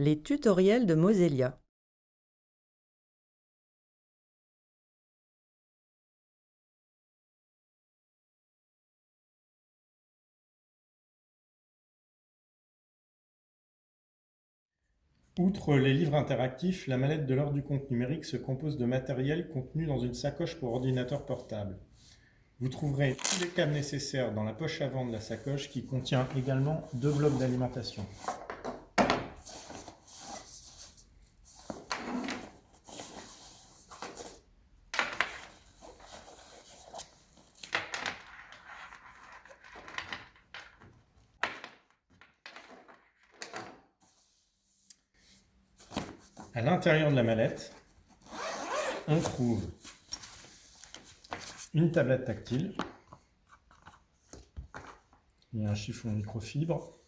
Les tutoriels de Mosellia. Outre les livres interactifs, la mallette de l'ordre du compte numérique se compose de matériel contenu dans une sacoche pour ordinateur portable. Vous trouverez tous les câbles nécessaires dans la poche avant de la sacoche qui contient également deux blocs d'alimentation. À l'intérieur de la mallette, on trouve une tablette tactile et un chiffon microfibre.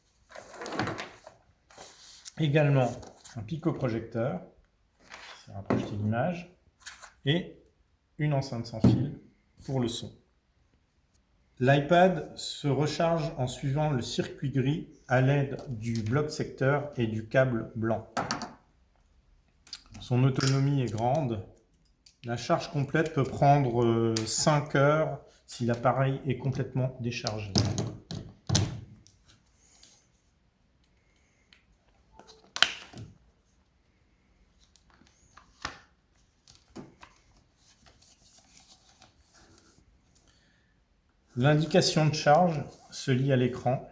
Également un picoprojecteur, ça va projeter l'image, et une enceinte sans fil pour le son. L'iPad se recharge en suivant le circuit gris à l'aide du bloc secteur et du câble blanc. Son autonomie est grande. La charge complète peut prendre 5 euh, heures si l'appareil est complètement déchargé. L'indication de charge se lie à l'écran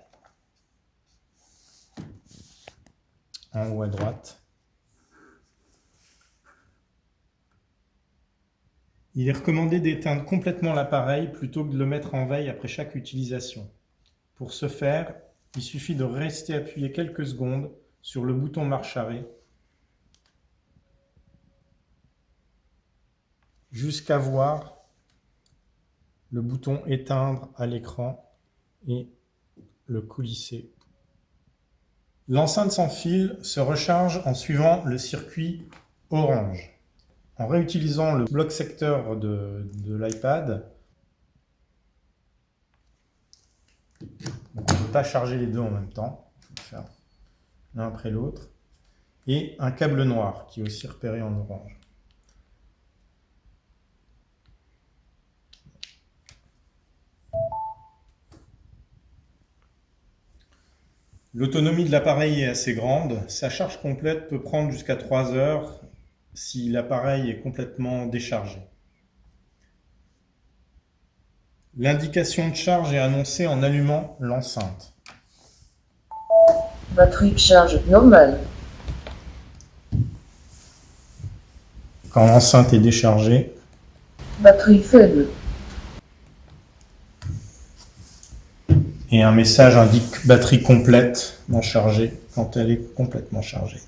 en haut à droite. Il est recommandé d'éteindre complètement l'appareil plutôt que de le mettre en veille après chaque utilisation. Pour ce faire, il suffit de rester appuyé quelques secondes sur le bouton marche arrêt jusqu'à voir le bouton éteindre à l'écran et le coulisser. L'enceinte sans fil se recharge en suivant le circuit orange. En réutilisant le bloc secteur de, l'iPad, on ne peut pas charger les deux en même temps, l'un après l'autre, et un câble noir qui est aussi repéré en orange. L'autonomie de l'appareil est assez grande. Sa charge complète peut prendre jusqu'à 3 heures si l'appareil est complètement déchargé. L'indication de charge est annoncée en allumant l'enceinte. Batterie de charge normale. Quand l'enceinte est déchargée. Batterie faible. et un message indique batterie complète non chargée quand elle est complètement chargée.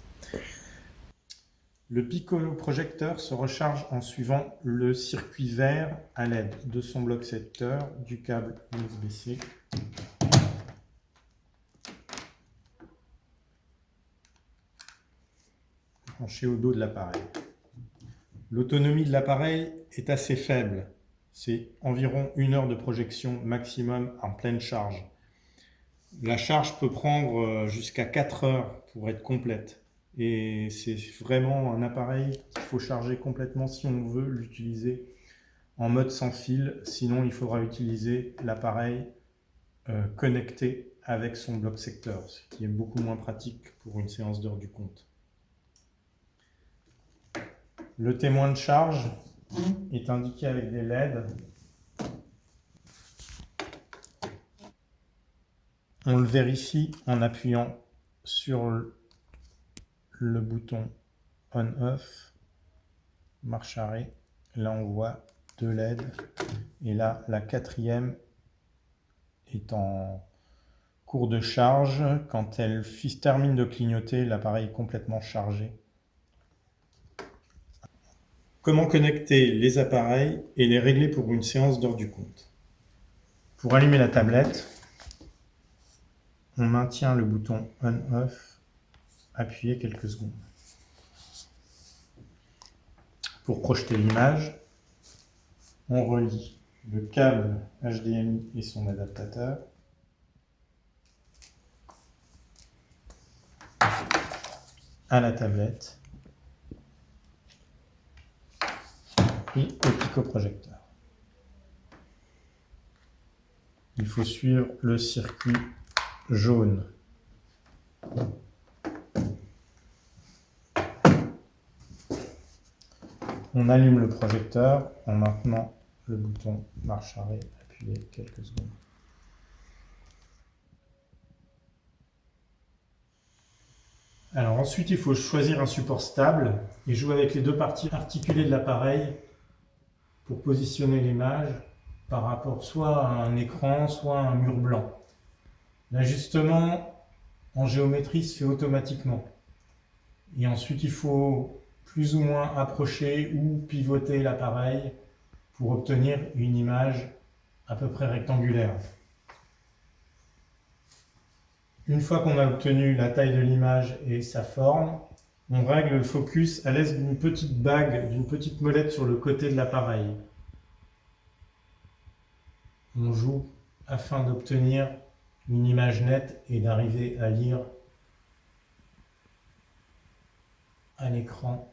Le piccolo-projecteur se recharge en suivant le circuit vert à l'aide de son bloc secteur, du câble USB-C au dos de l'appareil. L'autonomie de l'appareil est assez faible, c'est environ une heure de projection maximum en pleine charge. La charge peut prendre euh, jusqu'à 4 heures pour être complète. Et c'est vraiment un appareil qu'il faut charger complètement si on veut l'utiliser en mode sans fil. Sinon, il faudra utiliser l'appareil euh, connecté avec son bloc secteur, ce qui est beaucoup moins pratique pour une séance d'heure du compte. Le témoin de charge est indiqué avec des LED On le vérifie en appuyant sur le bouton on-off, marche arrêt. Là, on voit deux LED. Et là, la quatrième est en cours de charge. Quand elle termine de clignoter, l'appareil est complètement chargé. Comment connecter les appareils et les régler pour une séance d'heure du compte? Pour allumer la tablette, on maintient le bouton On-Off appuyé quelques secondes. Pour projeter l'image, on relie le câble HDMI et son adaptateur. à la tablette et au picoprojecteur. Il faut suivre le circuit jaune. On allume le projecteur en maintenant le bouton marche arrêt appuyé quelques secondes. Ensuite, il faut choisir un support stable et jouer avec les deux parties articulées de l'appareil pour positionner l'image par rapport soit à un écran, soit à un mur blanc. L'ajustement en géométrie se fait automatiquement. Et ensuite, il faut plus ou moins approcher ou pivoter l'appareil pour obtenir une image à peu près rectangulaire. Une fois qu'on a obtenu la taille de l'image et sa forme, on règle le focus à l'aide d'une petite bague, d'une petite molette sur le côté de l'appareil. On joue afin d'obtenir une image nette et d'arriver à lire à l'écran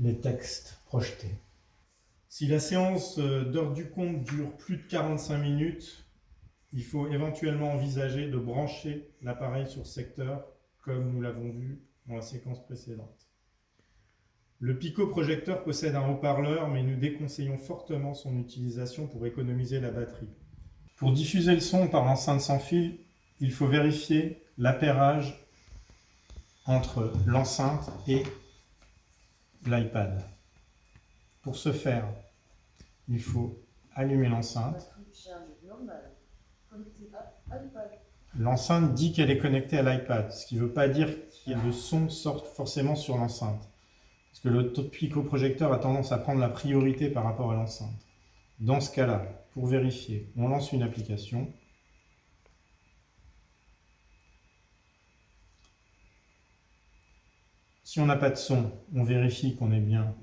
les textes projetés. Si la séance d'heure du compte dure plus de 45 minutes, il faut éventuellement envisager de brancher l'appareil sur secteur, comme nous l'avons vu dans la séquence précédente. Le picoprojecteur possède un haut-parleur, mais nous déconseillons fortement son utilisation pour économiser la batterie. Pour diffuser le son par l'enceinte sans fil, il faut vérifier l'appairage entre l'enceinte et l'iPad. Pour ce faire, il faut allumer l'enceinte. L'enceinte dit qu'elle est connectée à l'iPad, ce qui ne veut pas dire que le son sorte forcément sur l'enceinte. Parce que le picoprojecteur a tendance à prendre la priorité par rapport à l'enceinte. Dans ce cas-là, pour vérifier, on lance une application. Si on n'a pas de son, on vérifie qu'on est bien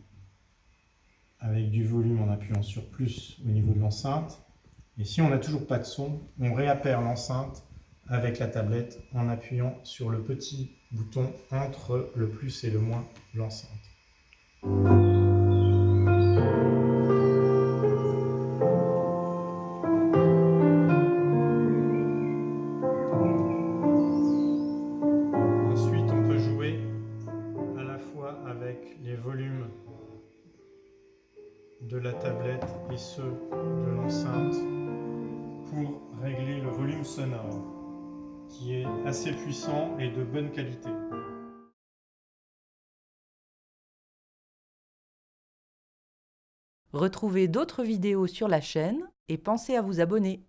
avec du volume en appuyant sur plus au niveau de l'enceinte. Et si on n'a toujours pas de son, on réappère l'enceinte avec la tablette en appuyant sur le petit bouton entre le plus et le moins l'enceinte. De la tablette et ceux de l'enceinte pour régler le volume sonore qui est assez puissant et de bonne qualité. Retrouvez d'autres vidéos sur la chaîne et pensez à vous abonner.